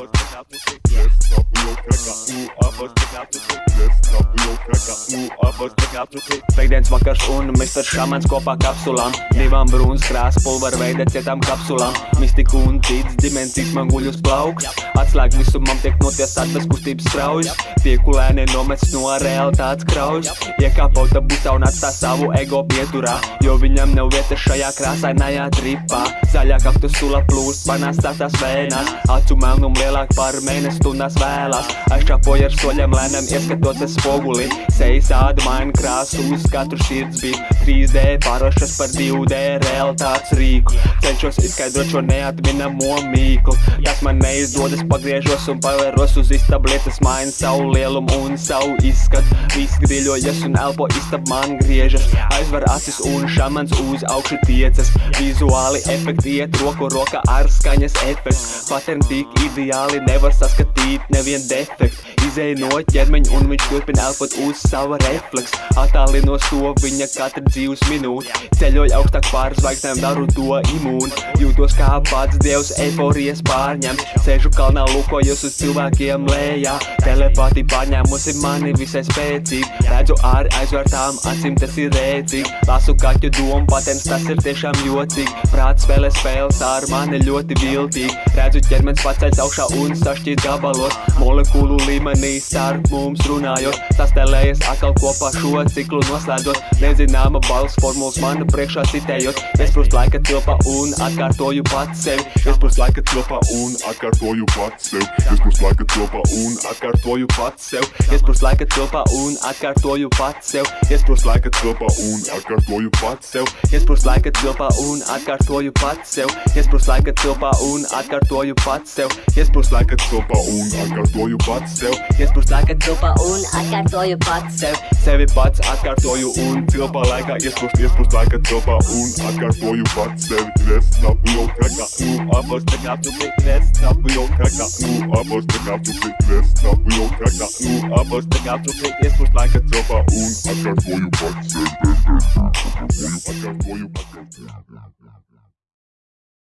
apos Pēkdienas vakars un Mr. Šamans kopā kapsulām, divām brūnas krāsas pulveru veida cietām kapsulām, mistika un cits dimensijas man guļ uz plauks, atslēg visumam tiek notiesāt bez kustības straujas, piekulēni nomests no realitātes kraujas, iekāp autobusā un atstā savu ego pieturā, jo viņam nav vieta šajā krāsainajā tripā, zaļā kaktu sula plūst manās tātās vēnās, acu melnum lielāk par mēnesi stundās vēlās, aizčāpoja ar soļiem lēnām ieskatoties spoguli, sejas āda maina krāsu uz katru sirds bija 3D pārošas par 2D realitātes rīku, cenšos izskaidrot šo neatminamo mīklu, tas man neizdodas pagriežos un pavēros uz istabu lietas maina savu lielumu un savu izskatu, viss grīļojas un elpo istab man griežas, aizver acis un šamans uz augšu tiecas, vizuāli efekti iet roku rokā ar skaņas efekts, patern tik ideāli nevar saskatīt nevien defektu, izēja no ķermeņa un viņš turpina elpot uz sava refleks, attālinos to viņa katra dzīves minūte, ceļoju augstāk pār zvaigznēm, daru to imūnu, jūtos kā pats dievs eforijas pārņems, sēžu kalnā lūkojos uz cilvēkiem lējā, telepāti pārņēmusi mani visai spēcīgi, redzu āri aizvērtām acīm tas ir rēcīgi, lasu kaķu domu patens, tas ir tiešām jocīgi, prāts spēlē spēles ar mani ļoti viltīgi, redzu ķermenis paceļs augšā un sašķīt gabalos, molekulu līmenī starp mums runājot, sastelējas atkal kopā šo ciklu noslēdzot, nezināma balss formulas manu priekšā citējot, iesprūst laika tilpā un atkārtoju pats sevi, iesprūst laika tilpā un atkārtoju pats sev, iesprūst laika tilpā un atkārtoju pats sev, iesprūst laika tilpā un atkārtoju pats sev, iesprūst laika tilpā un atkārtoju pats sev, iesprūst laika tilpā un atkārtoju pats sev, iesprūst laika tilpā un atkārtoju pats sev, iesprūst laika tilpā un atkārtoju pats sev, iesprūst laika tilpā un atkārtoju pats sev, sevi pats atkārtoju un tilpā laikā iesprūst, iesprūst laika tilpā un atkārtoju pats sevi, resna biblioteka, nu apos te kāptu tik resna biblioteka, nu apos te kāptu tik resna biblioteka, nu apos te kāptu tik iesprūst laika tilpā un atkārtoju pats sevi, atkārtoju, atkārtoju, atkārtoju.